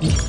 you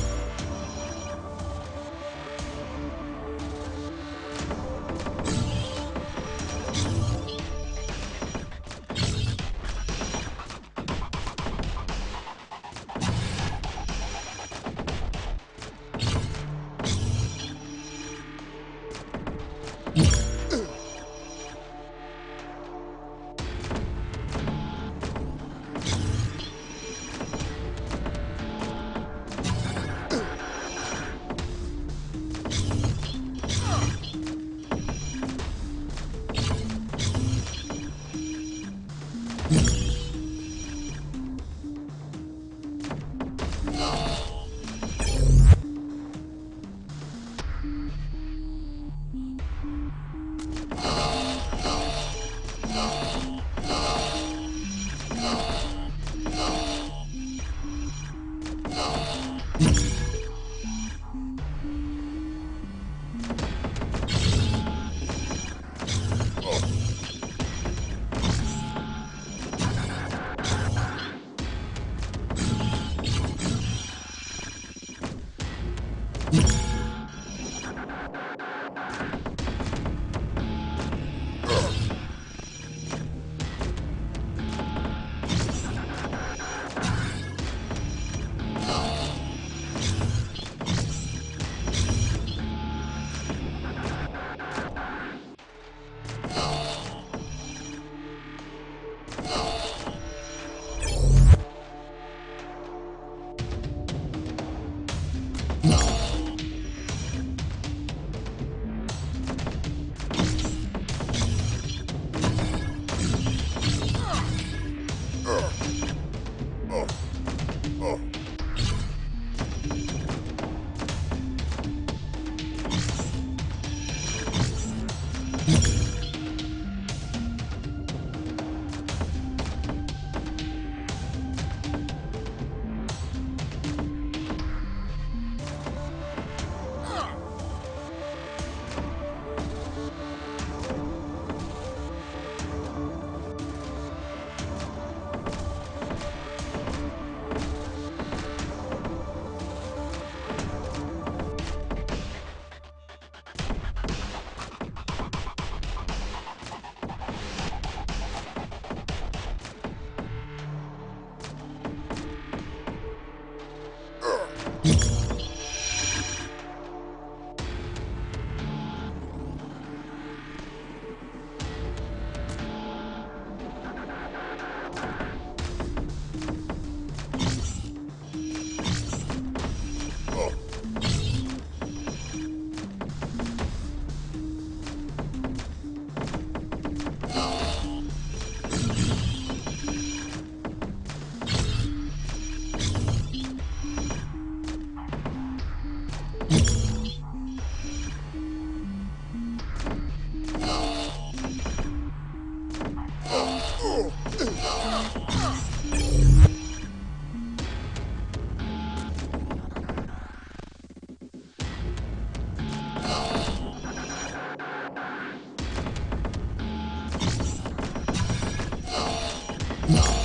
Thank.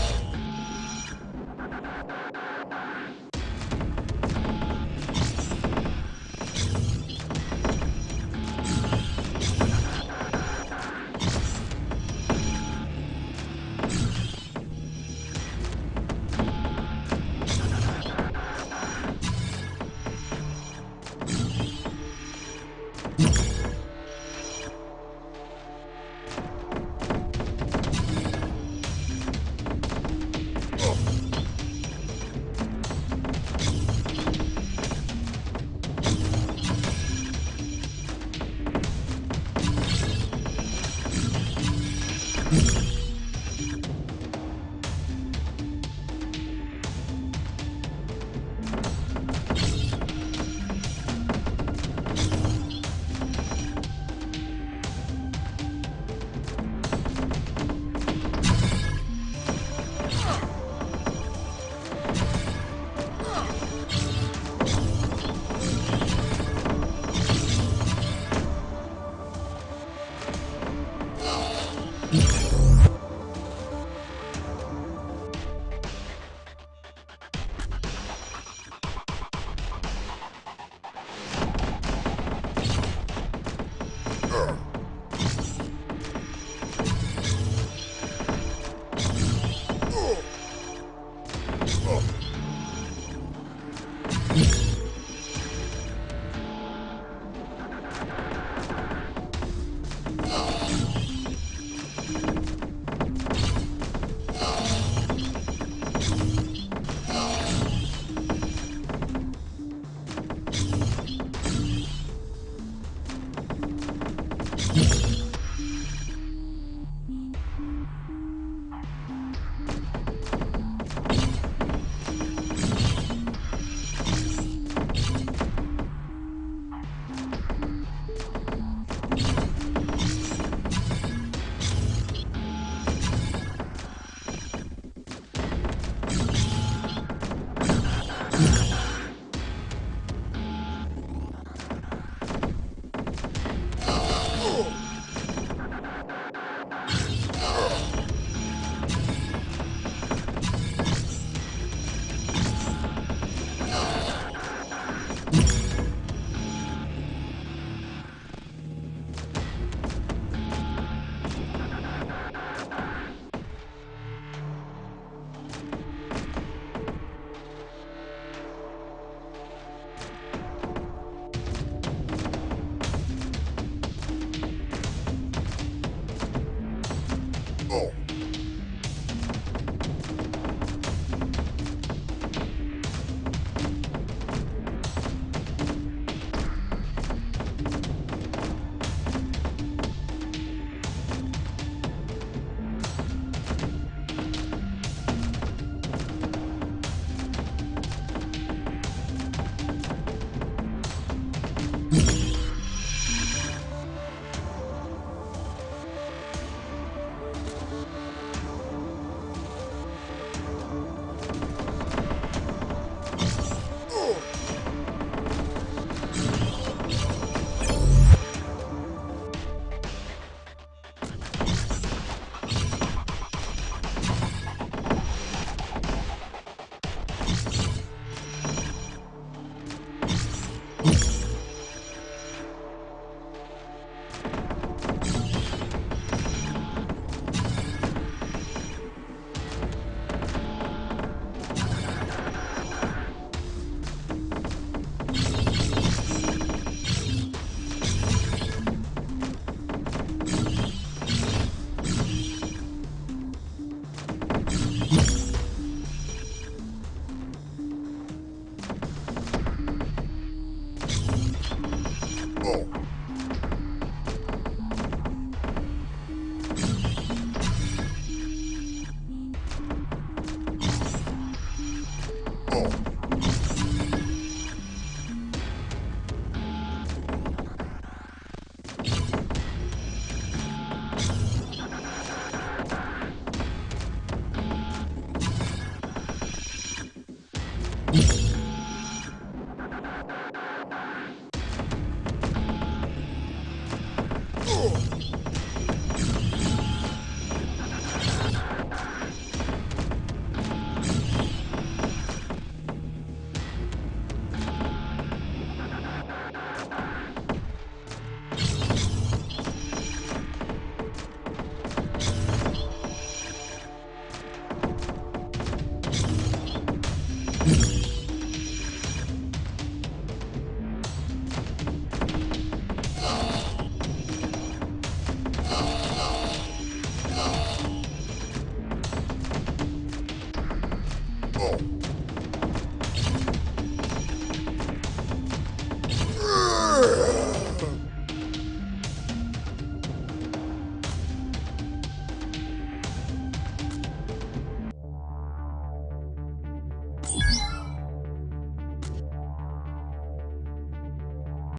trouble.